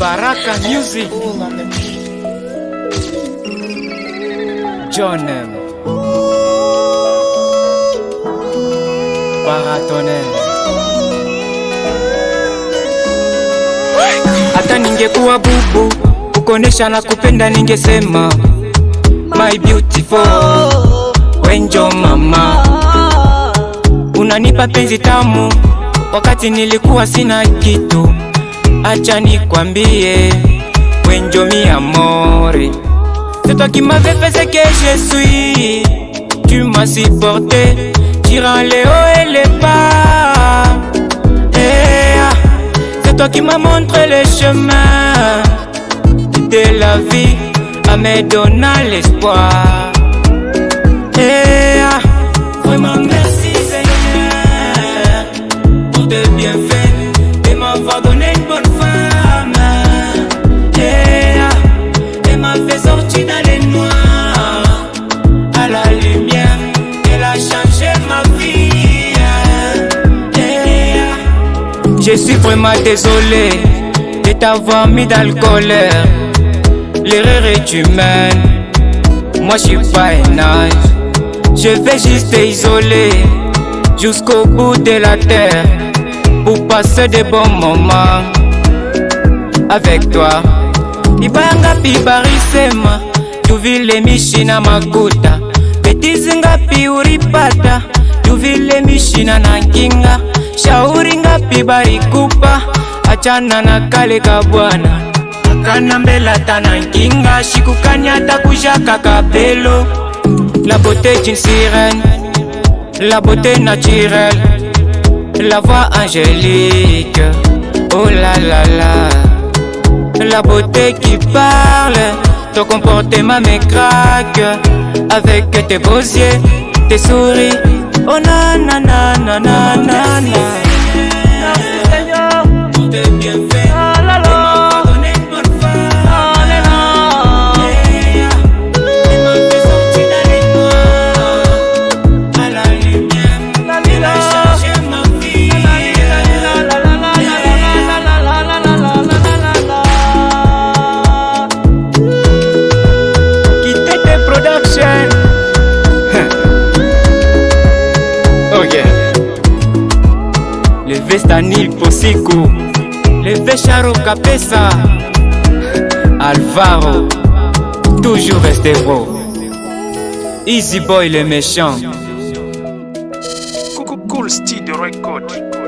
Baraka Music. John M. Paratonel hata ningekuwa bubu ukonesha na kupenda ningesema my beautiful wenjo mama. Unanipa penzi tamu wakati nilikuwa sina kitu acha nikwambie wenjo mi amore. C'est toi qui m'avais fait ce que je suis. Tu m'as supporté durant les hauts et les bas. Eh, ah, c'est toi qui m'as montré le chemin. De la vie à me donner l'espoir. Eh, ah, vraiment je suis vraiment désolé de t'avoir mis dans le colère. L'erreur est humaine, moi je suis pas un âge. Je vais juste t'isoler jusqu'au bout de la terre pour passer de bons moments avec toi. Ibaya ngapi barisema tuvile mishina makuta betizi ngapi uripata tuvile mishina na nkinga shauri ngapi barikupa achana na kale ka bwana. Akana mbele ata na nkinga shikukani ata kujaka kapelo la beauté d'une sirène la beauté naturelle. La voix angélique oh la la la. La beauté qui parle ton comportement me craque avec tes beaux yeux tes souris oh na na na na na leve stanil posiku leve sharo kapesa alvaro toujours reste bro easy boy le méchant cool, cool style de record.